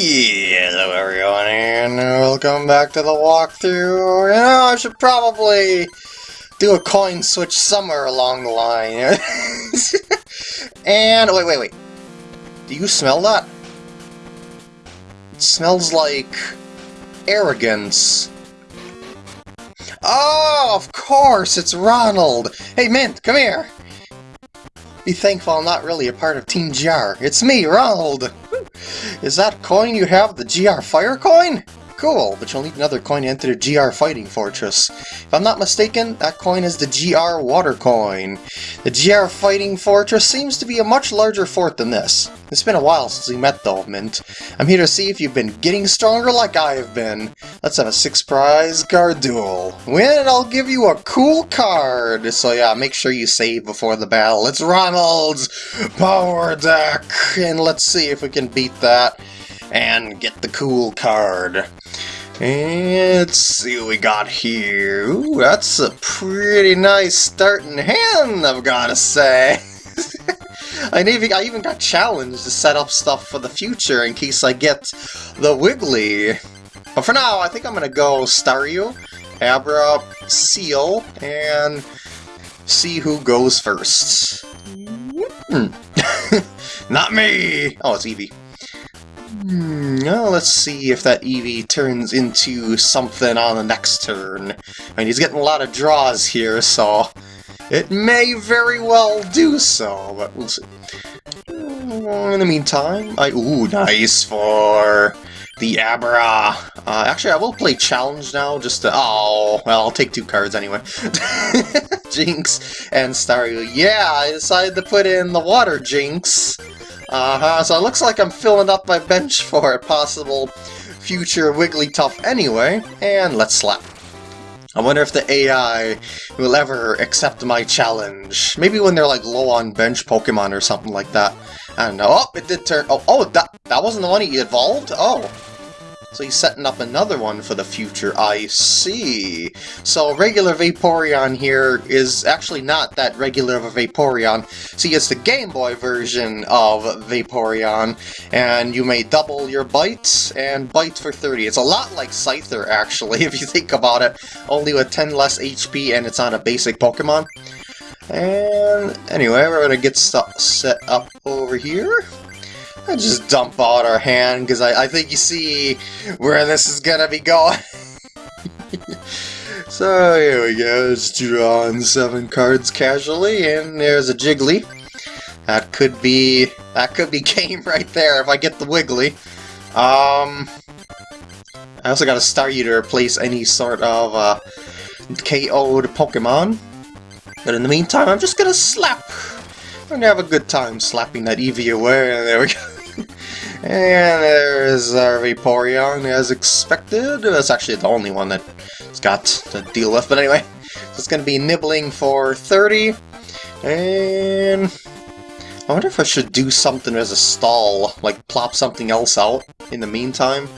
Hello everyone and welcome back to the walkthrough. You know, I should probably do a coin switch somewhere along the line. and, wait, wait, wait. Do you smell that? It smells like arrogance. Oh, of course, it's Ronald! Hey, Mint, come here! Be thankful I'm not really a part of Team GR. It's me, Ronald! Is that coin you have the GR Fire coin? Cool, but you'll need another coin to enter the GR Fighting Fortress. If I'm not mistaken, that coin is the GR Water coin. The GR Fighting Fortress seems to be a much larger fort than this. It's been a while since we met though, Mint. I'm here to see if you've been getting stronger like I have been. Let's have a six prize card duel. Win and I'll give you a cool card. So yeah, make sure you save before the battle. It's Ronald's Power Deck! And let's see if we can beat that and get the cool card. And let's see what we got here. Ooh, that's a pretty nice starting hand, I've gotta say. I even, I even got challenged to set up stuff for the future in case I get the Wiggly. But for now, I think I'm gonna go Staryu, Abra, Seel, and see who goes first. Hmm. Not me! Oh, it's Eevee. Hmm, well, let's see if that Eevee turns into something on the next turn. I mean, he's getting a lot of draws here, so it may very well do so, but we'll see. Uh, in the meantime, I... Ooh, nice for the Abra. Uh, actually, I will play Challenge now, just to... Oh, well, I'll take two cards anyway. Jynx and Staryu. Yeah, I decided to put in the Water Jynx. Uh-huh, so it looks like I'm filling up my bench for a possible future Wigglytuff anyway, and let's slap. I wonder if the AI will ever accept my challenge. Maybe when they're like low on bench Pokemon or something like that. I don't know. Oh, it did turn... Oh, oh that, that wasn't the one he evolved? Oh. So he's setting up another one for the future, I see. So regular Vaporeon here is actually not that regular of a Vaporeon. See, it's the Game Boy version of Vaporeon, and you may double your bites and bite for 30. It's a lot like Scyther, actually, if you think about it, only with 10 less HP and it's on a basic Pokemon. And anyway, we're going to get set up over here. I just dump out our hand because I, I think you see where this is gonna be going. so here we go, just drawing seven cards casually, and there's a Jiggly. That could be that could be game right there if I get the Wiggly. Um, I also got a Staryu to replace any sort of uh, KO'd Pokemon. But in the meantime, I'm just gonna slap. I'm gonna have a good time slapping that Eevee away. There we go. And there's our Vaporeon as expected. That's actually the only one that's got to deal with, but anyway. So it's going to be nibbling for 30. And I wonder if I should do something as a stall, like plop something else out in the meantime.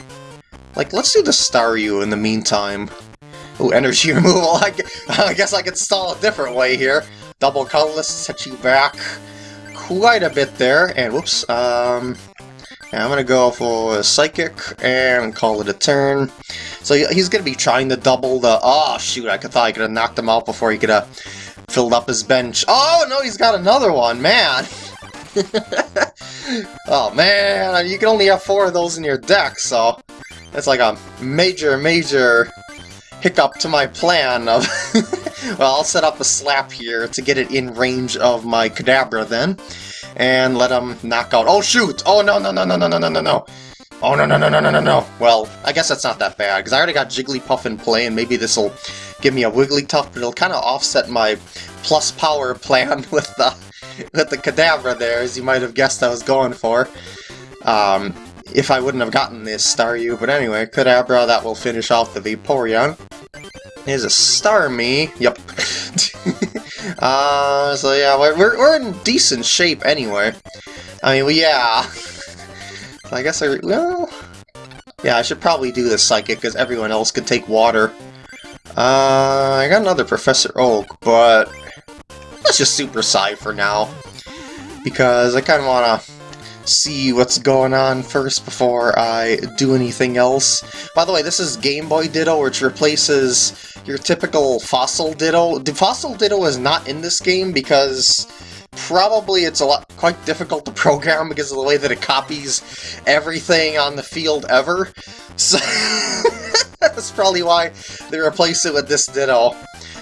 Like, let's do the Staryu in the meantime. Oh, energy removal. I, I guess I could stall a different way here. Double colorless, set you back quite a bit there. And whoops, um, I'm gonna go for a Psychic and call it a turn. So he's gonna be trying to double the... Oh, shoot, I thought I could have knocked him out before he could have filled up his bench. Oh, no, he's got another one, man! oh, man, you can only have four of those in your deck, so... That's like a major, major hiccup to my plan of... well, I'll set up a slap here to get it in range of my Kadabra then and let him knock out... Oh, shoot! Oh, no, no, no, no, no, no, no, no, no! Oh, no, no, no, no, no, no, no! Well, I guess that's not that bad, because I already got Jigglypuff in play, and maybe this will give me a Wigglytuff, but it'll kind of offset my plus power plan with the with the Kadabra there, as you might have guessed I was going for. Um, if I wouldn't have gotten this Staryu, but anyway, Kadabra, that will finish off the Vaporeon. Here's a Starmie. Yep. uh, so yeah, we're, we're in decent shape anyway. I mean, well, yeah. I guess I, well... Yeah, I should probably do the Psychic, because everyone else could take water. Uh, I got another Professor Oak, but... Let's just Super Psy for now. Because I kind of want to see what's going on first before I do anything else. By the way, this is Game Boy Ditto, which replaces your typical Fossil Ditto. The Fossil Ditto is not in this game because probably it's a lot quite difficult to program because of the way that it copies everything on the field ever. So that's probably why they replace it with this Ditto.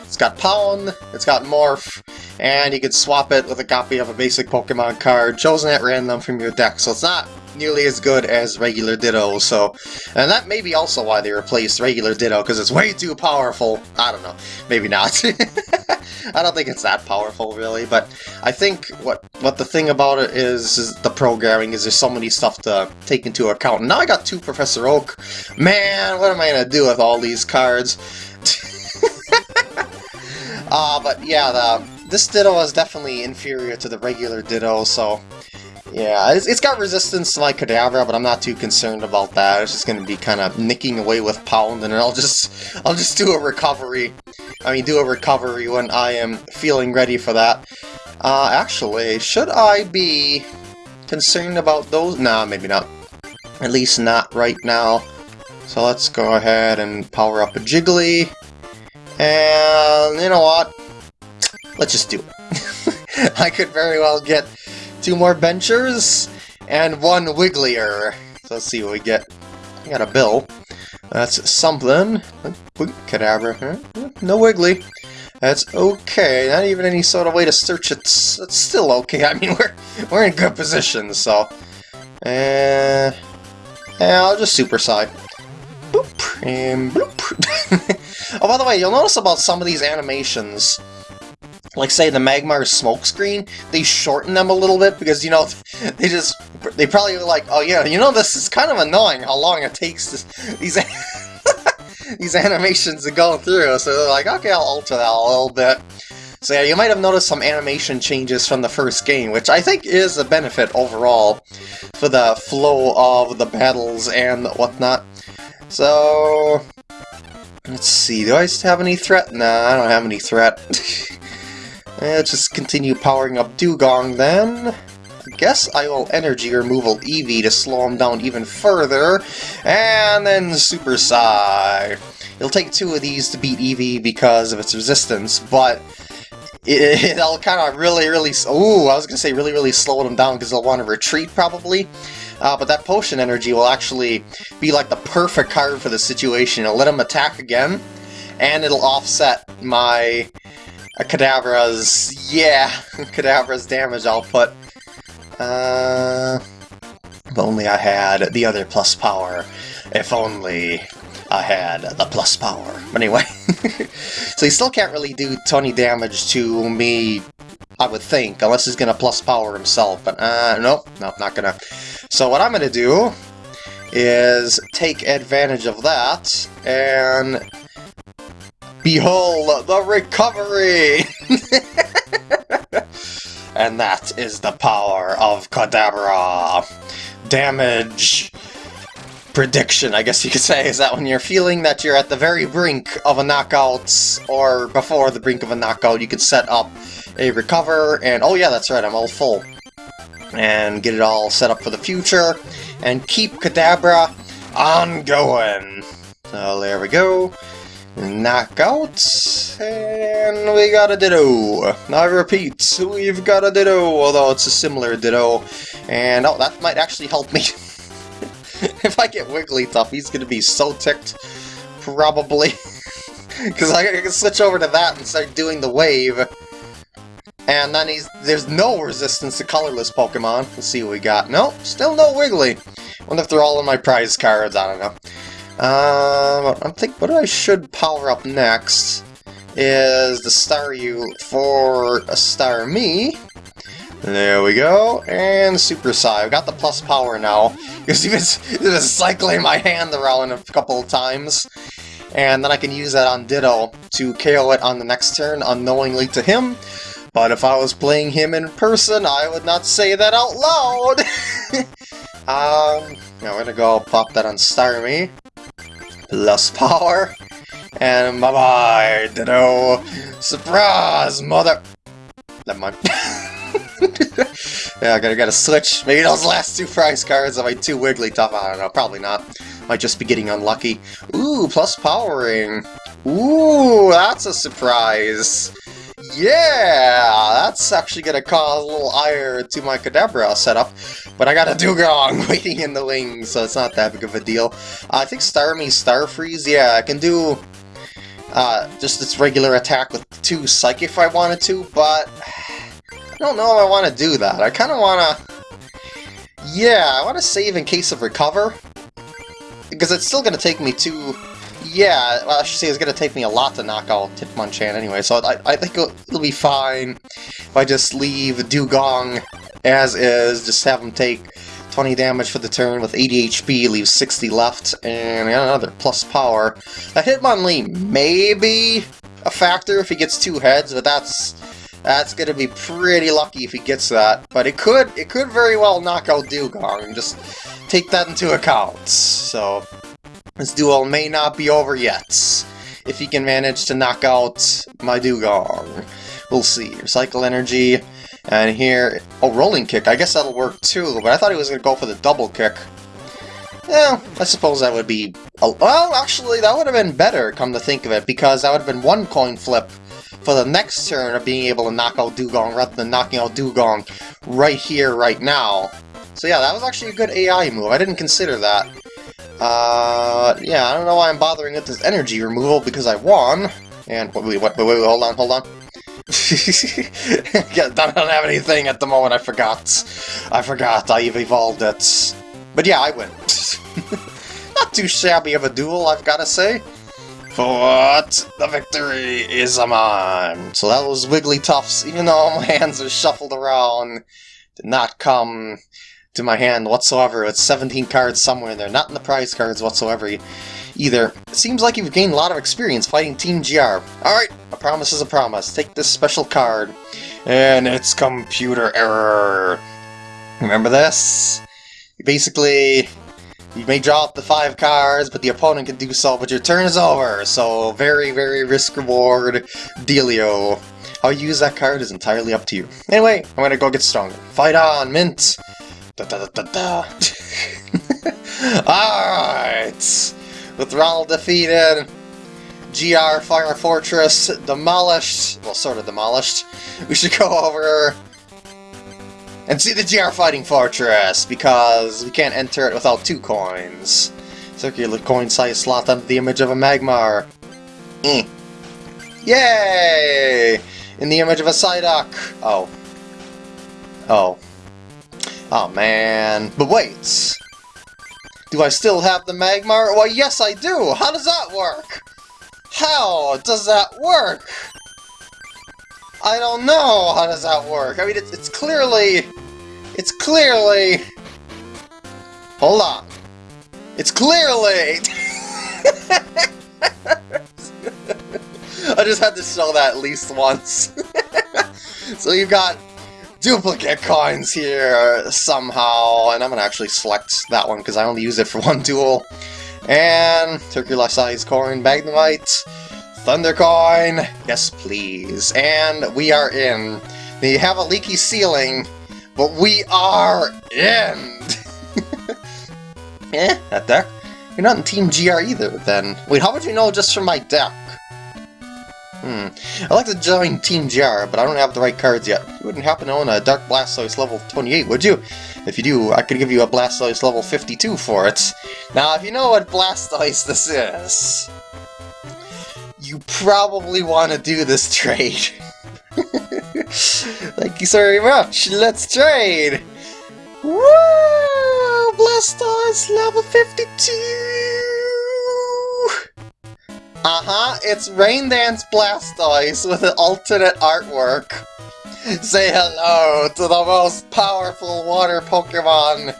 It's got Pound, it's got Morph, and you can swap it with a copy of a basic Pokemon card chosen at random from your deck, so it's not nearly as good as regular Ditto, so... And that may be also why they replaced regular Ditto, because it's way too powerful. I don't know. Maybe not. I don't think it's that powerful, really, but I think what what the thing about it is, is the programming is there's so many stuff to take into account. now I got two Professor Oak. Man, what am I going to do with all these cards? Uh, but yeah, the, this Ditto is definitely inferior to the regular Ditto, so... Yeah, it's, it's got resistance to my Kadabra, but I'm not too concerned about that. It's just going to be kind of nicking away with Pound, and I'll just I'll just do a recovery. I mean, do a recovery when I am feeling ready for that. Uh, actually, should I be concerned about those? Nah, maybe not. At least not right now. So let's go ahead and power up a Jiggly. And you know what? Let's just do it. I could very well get two more benchers and one Wigglier. So let's see what we get. I got a bill. That's something. Kadabra. No Wiggly. That's okay. Not even any sort of way to search it. It's still okay. I mean, we're we're in good position, so. Uh, yeah, I'll just Super Psy. Boop and bloop. Oh, by the way, you'll notice about some of these animations, like say the Magmar smokescreen, they shorten them a little bit because, you know, they just, they probably were like, oh yeah, you know, this is kind of annoying how long it takes these, these animations to go through, so they're like, okay, I'll alter that a little bit. So yeah, you might have noticed some animation changes from the first game, which I think is a benefit overall for the flow of the battles and whatnot. So, Let's see, do I have any threat? Nah, I don't have any threat. Let's just continue powering up Dewgong then. I guess I will Energy Removal Eevee to slow him down even further. And then Super Psy. It'll take two of these to beat Eevee because of its resistance, but it, will kind of really, really... Ooh, I was going to say really, really slow them down because they'll want to retreat, probably. Uh, but that potion energy will actually be like the perfect card for the situation. It'll let him attack again, and it'll offset my uh, Kadabra's, yeah, Kadabra's damage output. Uh, if only I had the other plus power. If only I had the plus power. But anyway, so he still can't really do 20 damage to me, I would think, unless he's to plus power himself. But uh, nope, nope, not to. So what I'm to do is take advantage of that and behold the recovery! and that is the power of Kadabra. Damage prediction, I guess you could say, is that when you're feeling that you're at the very brink of a knockout, or before the brink of a knockout, you can set up a recover, and oh yeah, that's right, I'm all full and get it all set up for the future, and keep Kadabra on going. So there we go. Knockout, and we got a Ditto. Now I repeat, we've got a Ditto, although it's a similar Ditto. And oh, that might actually help me. if I get Wigglytuff, he's gonna be so ticked, probably. Because I can switch over to that and start doing the wave. And then he's there's no resistance to colorless Pokemon. Let's see what we got. Nope, still no Wiggly. Wonder if they're all in my prize cards, I don't know. Um, I'm thinking what I should power up next is the Staryu for a Starmie. There we go, and Super Psy. I've got the plus power now, because he was, he was cycling my hand around a couple of times. And then I can use that on Ditto to KO it on the next turn unknowingly to him, but if I was playing him in person, I would not say that out loud! um, now we're gonna go pop that on Starmie. Plus power. And bye-bye, Ditto! Surprise, mother... Never mind. Yeah, I gotta, gotta switch. Maybe those last two prize cards are my two Wigglytuff. I don't know, probably not. Might just be getting unlucky. Ooh, plus powering. Ooh, that's a surprise. Yeah, that's actually gonna cause a little ire to my Kadabra setup. But I got a Dewgong waiting in the wings, so it's not that big of a deal. Uh, I think Starmie Starfreeze, yeah, I can do uh, just its regular attack with two Psychic if I wanted to, but I don't know if I want to do that. I kind of want to... Yeah, I want to save in case of recover, because it's still going to take me two yeah, well, I should say it's going to take me a lot to knock out Hitmonchan anyway, so I, I think it'll, it'll, be fine if I just leave Dewgong as is, just have him take 20 damage for the turn with 80 HP, leave 60 left, and another plus power. That Hitmonlee may be a factor if he gets two heads, but that's that's gonna be pretty lucky if he gets that. But it could it could very well knock out Dewgong, just take that into account. So this duel may not be over yet. If he can manage to knock out my Dewgong. We'll see. Recycle energy. And here... Oh, rolling kick. I guess that'll work too, but I thought he was going to go for the double kick. Yeah, I suppose that would be... well, actually, that would have been better, come to think of it, because that would have been one coin flip for the next turn of being able to knock out Dewgong rather than knocking out Dewgong right here, right now. So yeah, that was actually a good AI move. I didn't consider that. Uh, yeah, I don't know why I'm bothering with this energy removal, because I won. And, wait, wait, wait, wait, hold on, hold on. I don't have anything at the moment, I forgot. I forgot, I've evolved it. But yeah, I win. Not too shabby of a duel, I've gotta say. But the victory is a mine. So that was Wigglytuffs, even though all my hands are shuffled around, did not come to my hand whatsoever. It's 17 cards somewhere in there, not in the prize cards whatsoever either. It seems like you've gained a lot of experience fighting Team GR. Alright, a promise is a promise. Take this special card. And it's computer error. Remember this? Basically, you may draw up the five cards, but the opponent can do so, but your turn is over. So, very, very risk-reward dealio. How you use that card is entirely up to you. Anyway, I'm gonna go get stronger. Fight on, Mint! Da da da da da! Alright! With Ronald defeated, GR Fire Fortress demolished, well, sort of demolished, we should go over and see the GR Fighting Fortress, because we can't enter it without two coins. Circular coin size slot under the image of a Magmar. Mm. Yay! In the image of a Psyduck. Oh. Oh. Oh man. But wait! Do I still have the Magmar? Why yes I do! How does that work? How does that work? I don't know how does that work. I mean, it's, it's clearly... It's clearly... Hold on. It's clearly... I just had to show that at least once. so you've got duplicate coins here somehow, and I'm gonna actually select that one because I only use it for one duel. And circular size coin, Magnemite, Thunder coin, yes please. And we are in. We have a leaky ceiling, but we are in! eh, that deck. You're not in Team GR either, then. Wait, how would you know just from my deck? Hmm. I'd like to join Team GR, but I don't have the right cards yet. You wouldn't happen to own a Dark Blastoise level 28, would you? If you do, I could give you a Blastoise level 52 for it. Now, if you know what Blastoise this is, you probably want to do this trade. Thank you so very much. Let's trade! Woo! Blastoise level 52! Uh-huh, it's Rain Dance Blastoise with an alternate artwork. Say hello to the most powerful water Pokemon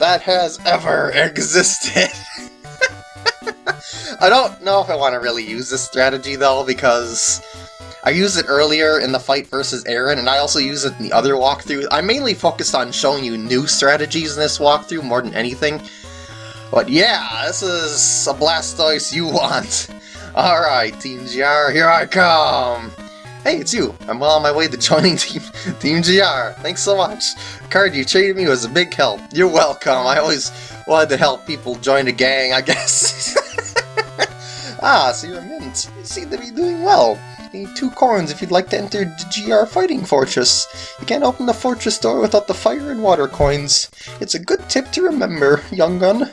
that has ever existed. I don't know if I want to really use this strategy though, because I used it earlier in the fight versus Aaron, and I also use it in the other walkthrough. I'm mainly focused on showing you new strategies in this walkthrough more than anything. But yeah, this is a Blastoise you want. Alright, Team GR, here I come! Hey, it's you! I'm well on my way to joining Team, team GR. Thanks so much. Card you treated me was a big help. You're welcome. I always wanted to help people join a gang, I guess. ah, so you're a mint. You seem to be doing well. You need two coins if you'd like to enter the GR Fighting Fortress. You can't open the fortress door without the fire and water coins. It's a good tip to remember, young gun.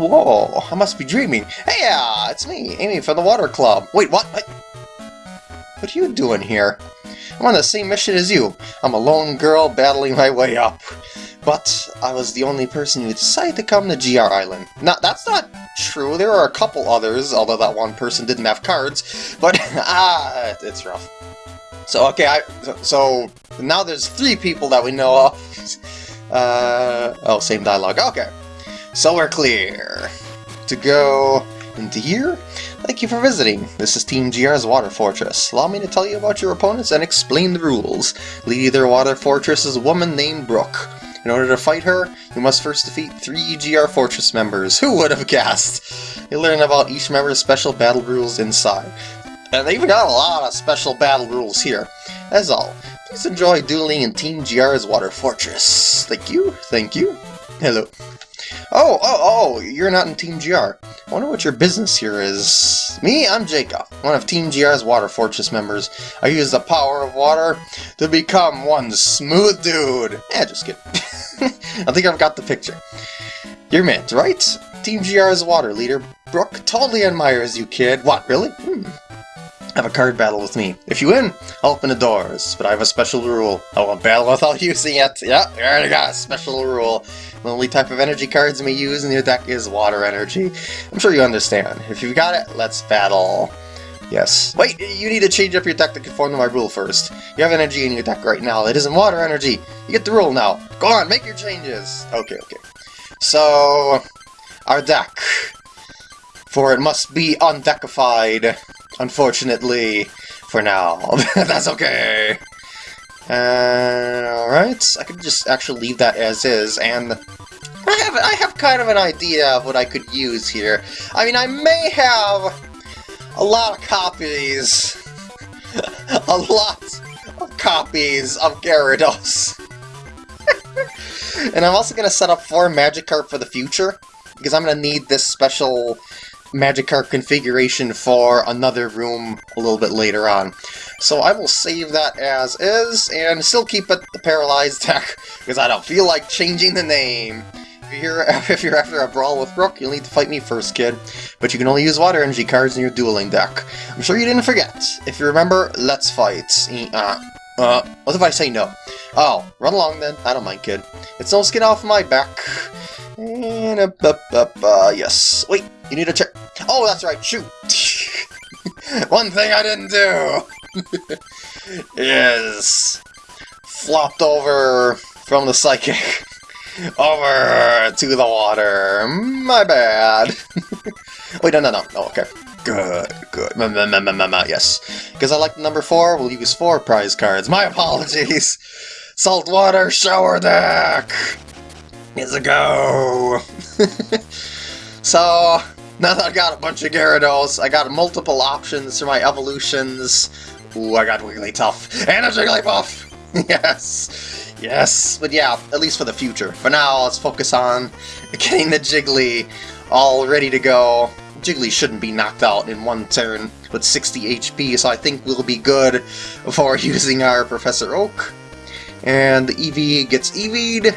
Whoa, I must be dreaming. Hey, uh, it's me, Amy from the Water Club. Wait, what? what? Are you doing here? I'm on the same mission as you. I'm a lone girl battling my way up. But I was the only person who decided to come to GR Island. Now, that's not true. There are a couple others, although that one person didn't have cards. But, ah, it's rough. So, okay, I, so, so now there's three people that we know of. Uh, oh, same dialogue. Okay. So we're clear. To go into here? Thank you for visiting. This is Team GR's Water Fortress. Allow me to tell you about your opponents and explain the rules. Leading their Water Fortress is a woman named Brooke. In order to fight her, you must first defeat three GR Fortress members. Who would have guessed? You'll learn about each member's special battle rules inside. And they even got a lot of special battle rules here. That's all. Please enjoy dueling in Team GR's Water Fortress. Thank you, thank you. Hello. Oh, oh, oh, you're not in Team GR. I wonder what your business here is. Me, I'm Jacob, one of Team GR's Water Fortress members. I use the power of water to become one smooth dude. Eh, just kidding. I think I've got the picture. You're Mint, right? Team GR's water leader, Brooke, totally admires you, kid. What, really? Hmm. Have a card battle with me. If you win, I'll open the doors, but I have a special rule. I won't battle without using it. Yeah, already got a special rule. The only type of energy cards we use in your deck is water energy. I'm sure you understand. If you've got it, let's battle. Yes. Wait, you need to change up your deck to conform to my rule first. You have energy in your deck right now. It isn't water energy. You get the rule now. Go on, make your changes. Okay, okay. So, our deck. For it must be undeckified, unfortunately, for now. That's okay. Uh, Alright, I could just actually leave that as is, and I have, I have kind of an idea of what I could use here. I mean, I may have a lot of copies, a lot of copies of Gyarados. and I'm also going to set up four Magikarp for the future, because I'm going to need this special Magikarp configuration for another room a little bit later on. So I will save that as is, and still keep it the Paralyzed deck, because I don't feel like changing the name. If you're, if you're after a brawl with Brooke, you'll need to fight me first, kid. But you can only use water energy cards in your dueling deck. I'm sure you didn't forget. If you remember, let's fight. Uh, uh, what if I say no? Oh, run along then. I don't mind, kid. It's no skin off my back. And, uh, yes. Wait, you need to check. Oh, that's right, shoot! One thing I didn't do is flopped over from the psychic over to the water. My bad. Wait, no, no, no. Oh, okay. Good, good. M -m -m yes. Because I like the number four, we'll use four prize cards. My apologies. Saltwater shower deck! Here's a go! so, now that I've got a bunch of Gyarados, I got multiple options for my evolutions. Ooh, I got Wigglytuff and a Jigglypuff! yes! Yes! But yeah, at least for the future. For now, let's focus on getting the Jiggly all ready to go. Jiggly shouldn't be knocked out in one turn with 60 HP, so I think we'll be good for using our Professor Oak. And the Eevee gets EV'd.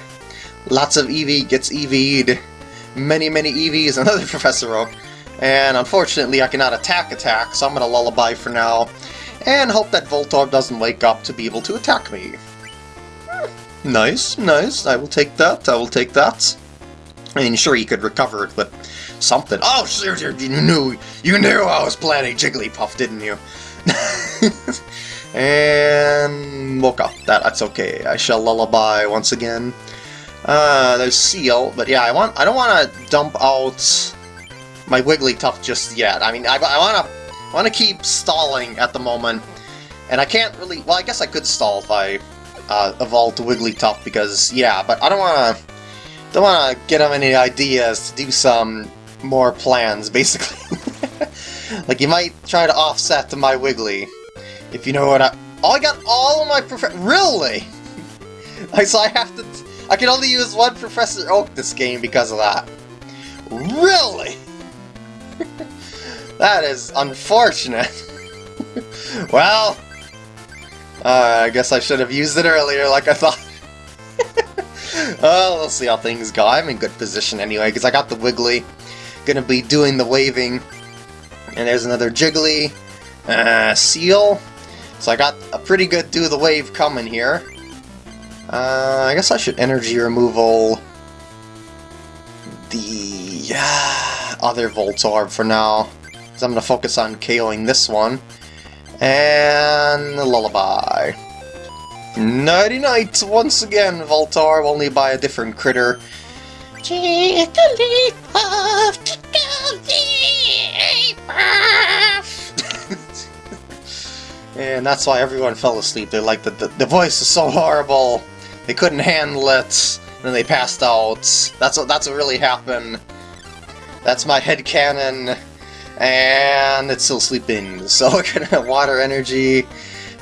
Lots of Eevee gets EV'd many, many EVs, another Professor Oak, and unfortunately I cannot attack attack, so I'm going to lullaby for now, and hope that Voltorb doesn't wake up to be able to attack me. Nice, nice, I will take that, I will take that. I mean, sure, he could recover it, but something. Oh, sure, you knew, you knew I was planning Jigglypuff, didn't you? and woke up. That, that's okay. I shall lullaby once again. Uh, there's Seel, but yeah, I want I don't want to dump out my Wigglytuff just yet. I mean, I, I want to want to keep stalling at the moment, and I can't really. Well, I guess I could stall if I uh, evolve to Wigglytuff because yeah, but I don't want to don't want to get him any ideas to do some more plans, basically. like, you might try to offset my Wiggly. If you know what I... Oh, I got all of my prof... Really? Like, so I have to... I can only use one Professor Oak this game because of that. Really? That is unfortunate. well... Uh, I guess I should have used it earlier like I thought. well, we'll see how things go. I'm in good position anyway, because I got the Wiggly. Gonna be doing the waving. And there's another Jiggly. Uh, Seel. So I got a pretty good do the wave coming here. Uh, I guess I should energy removal the uh, other Voltorb for now. Because I'm going to focus on KOing this one. And Lullaby. Nighty night once again, Voltorb, only by a different critter. and that's why everyone fell asleep. They're like, the, the, the voice is so horrible. They couldn't handle it, and then they passed out. That's what, that's what really happened. That's my head canon, and it's still sleeping. So we're gonna water energy,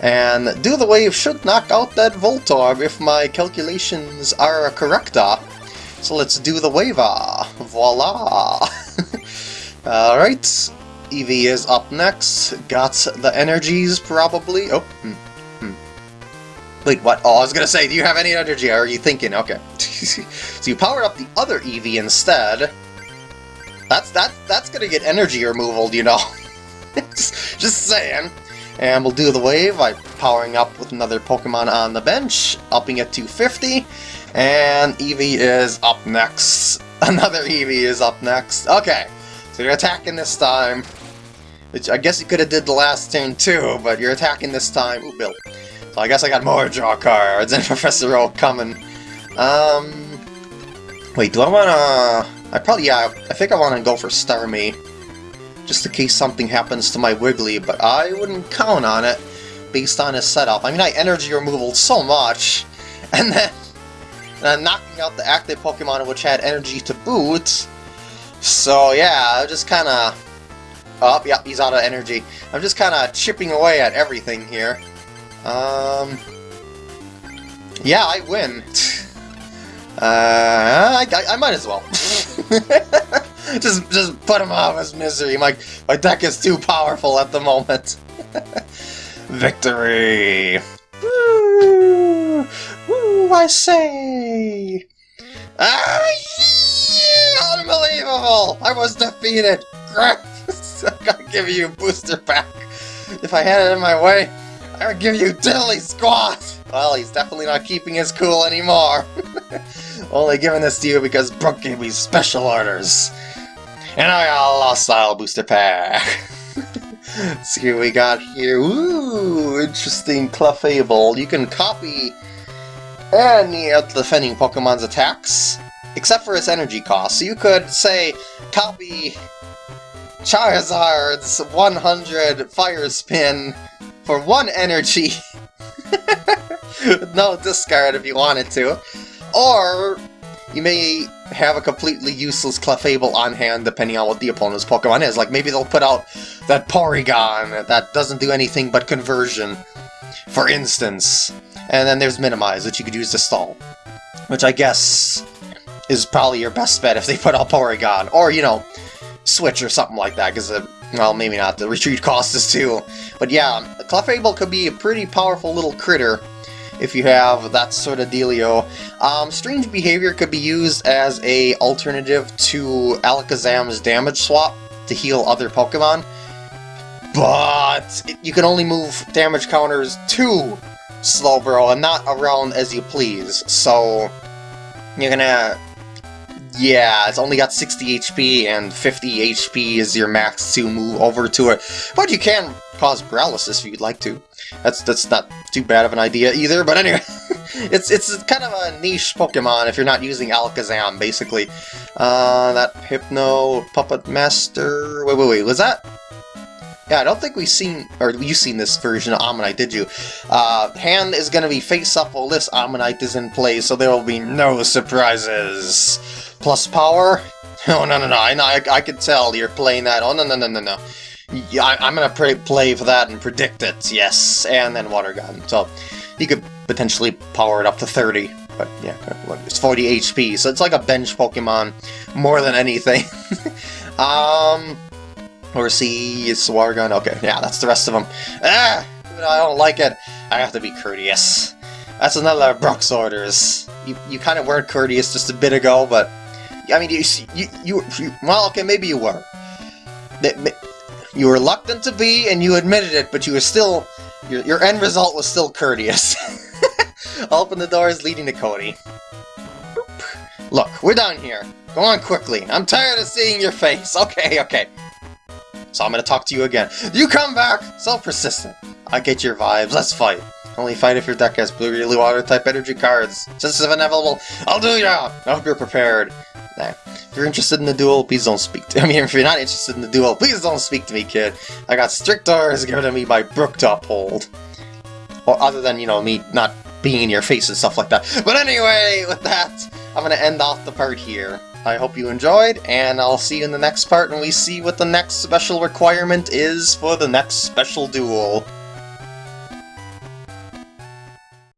and do the wave should knock out that Voltorb if my calculations are correct. So let's do the wave. Voila! Alright, Eevee is up next. Got the energies, probably. Oh, hmm. Wait, what? Oh, I was gonna say, do you have any energy? Are you thinking? Okay. so you powered up the other Eevee instead. That's that that's gonna get energy removal, you know. just, just saying. And we'll do the wave by powering up with another Pokemon on the bench, upping it to 50. And Eevee is up next. Another Eevee is up next. Okay, so you're attacking this time. Which I guess you could have did the last turn too, but you're attacking this time. Ooh, Bill. So I guess I got more draw cards and Professor Oak coming. Um, wait, do I wanna... I probably, yeah, I think I wanna go for Starmie. Just in case something happens to my Wiggly, but I wouldn't count on it based on his setup. I mean, I energy removal so much, and then, and then knocking out the active Pokemon which had energy to boot. So yeah, I just kinda... Oh, yeah, he's out of energy. I'm just kinda chipping away at everything here. Um, yeah, I win. Uh, I, I, I might as well. just just put him out of his misery. My, my deck is too powerful at the moment. Victory! Woo! Woo, I say! Ah, yeah, unbelievable! I was defeated! Crap! I gotta give you a booster pack. If I had it in my way, I would give you dilly squat! Well, he's definitely not keeping his cool anymore. Only giving this to you because Brooke gave me special orders. And I got a Lost Style Booster Pack. see what we got here. Ooh, interesting Clefable. You can copy any of the defending Pokemon's attacks, except for its energy cost. So you could, say, copy Charizard's 100 Fire Spin for one energy. no discard if you wanted to. Or you may have a completely useless Clefable on hand depending on what the opponent's Pokemon is. Like maybe they'll put out that Porygon that doesn't do anything but conversion, for instance. And then there's Minimize, which you could use to stall. Which I guess is probably your best bet if they put out Porygon. Or, you know, Switch or something like that, because uh, well, maybe not. The retreat cost is too. But yeah, Clefable could be a pretty powerful little critter if you have that sort of dealio. Um, Strange Behavior could be used as a alternative to Alakazam's damage swap to heal other Pokemon. But you can only move damage counters to Slowbro and not around as you please. So you're gonna yeah, it's only got 60 HP, and 50 HP is your max to move over to it. But you can cause paralysis if you'd like to. That's that's not too bad of an idea either, but anyway. it's it's kind of a niche Pokemon if you're not using Alakazam, basically. Uh, that Hypno Puppet Master... Wait, wait, wait, was that... Yeah, I don't think we've seen, or you've seen this version of Omanyte, did you? Uh, hand is going to be face-up while this Omanyte is in play, so there will be no surprises. Plus power? Oh, no, no, no, I, I, I could tell you're playing that. Oh, no, no, no, no, no. Yeah, I, am gonna play for that and predict it, yes, and then Water Gun. So, you could potentially power it up to 30, but yeah, it's 40 HP, so it's like a bench Pokemon more than anything. um, or see, it's Water Gun, okay, yeah, that's the rest of them. Ah, I don't like it. I have to be courteous. That's another Brooke's orders. You, you kind of weren't courteous just a bit ago, but... I mean, you, you, you, you well, okay, maybe you were. You were reluctant to be, and you admitted it, but you were still... Your, your end result was still courteous. Open the doors leading to Cody. Boop. Look, we're down here. Go on quickly. I'm tired of seeing your face. Okay, okay. So I'm gonna talk to you again. You come back! So persistent. I get your vibes. Let's fight. Only fight if your deck has blue really water type energy cards. Since it's inevitable, I'll do ya! I hope you're prepared. Nah. If you're interested in the duel, please don't speak to I mean, if you're not interested in the duel, please don't speak to me, kid. I got strict orders given to me by Brooke to uphold. Well, other than, you know, me not being in your face and stuff like that. But anyway, with that, I'm gonna end off the part here. I hope you enjoyed, and I'll see you in the next part when we see what the next special requirement is for the next special duel.